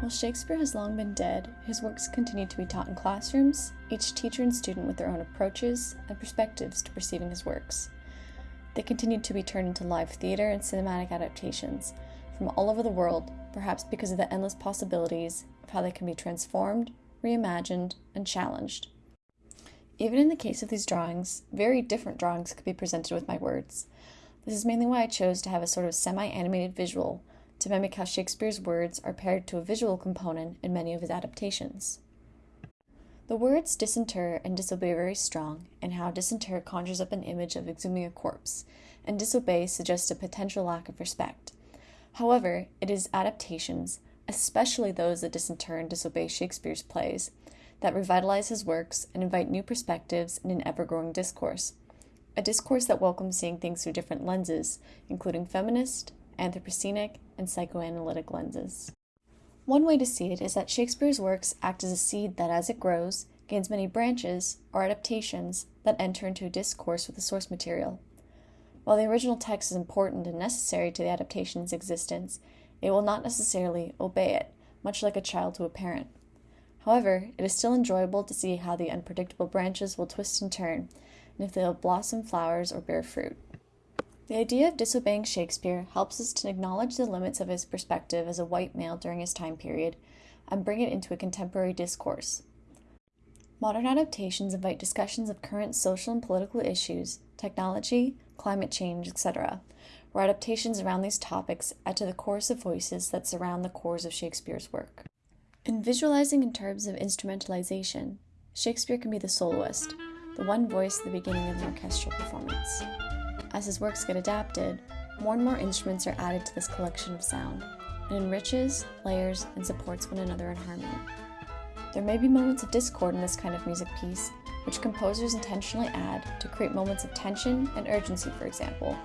While Shakespeare has long been dead, his works continue to be taught in classrooms, each teacher and student with their own approaches and perspectives to perceiving his works. They continue to be turned into live theater and cinematic adaptations from all over the world, perhaps because of the endless possibilities of how they can be transformed, reimagined, and challenged. Even in the case of these drawings, very different drawings could be presented with my words. This is mainly why I chose to have a sort of semi animated visual to mimic how Shakespeare's words are paired to a visual component in many of his adaptations. The words disinter and disobey are very strong, and how disinter conjures up an image of exhuming a corpse, and disobey suggests a potential lack of respect. However, it is adaptations, especially those that disinter and disobey Shakespeare's plays, that revitalize his works and invite new perspectives in an ever growing discourse. A discourse that welcomes seeing things through different lenses, including feminist, Anthropocenic, and psychoanalytic lenses. One way to see it is that Shakespeare's works act as a seed that, as it grows, gains many branches or adaptations that enter into a discourse with the source material. While the original text is important and necessary to the adaptation's existence, it will not necessarily obey it, much like a child to a parent. However, it is still enjoyable to see how the unpredictable branches will twist and turn, and if they will blossom flowers or bear fruit. The idea of disobeying Shakespeare helps us to acknowledge the limits of his perspective as a white male during his time period and bring it into a contemporary discourse. Modern adaptations invite discussions of current social and political issues, technology, climate change, etc., where adaptations around these topics add to the chorus of voices that surround the cores of Shakespeare's work. In visualizing in terms of instrumentalization, Shakespeare can be the soloist, the one voice at the beginning of an orchestral performance. As his works get adapted, more and more instruments are added to this collection of sound, and enriches, layers, and supports one another in harmony. There may be moments of discord in this kind of music piece, which composers intentionally add to create moments of tension and urgency, for example.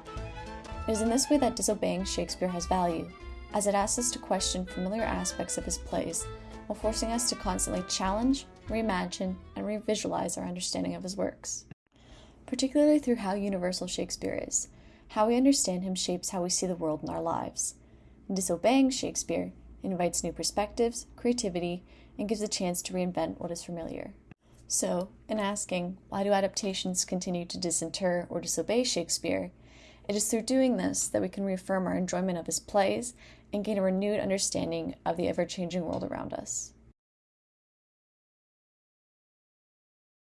It is in this way that disobeying Shakespeare has value, as it asks us to question familiar aspects of his plays, while forcing us to constantly challenge, reimagine, and revisualize our understanding of his works particularly through how universal Shakespeare is. How we understand him shapes how we see the world in our lives. Disobeying Shakespeare invites new perspectives, creativity, and gives a chance to reinvent what is familiar. So, in asking, why do adaptations continue to disinter or disobey Shakespeare? It is through doing this that we can reaffirm our enjoyment of his plays and gain a renewed understanding of the ever changing world around us.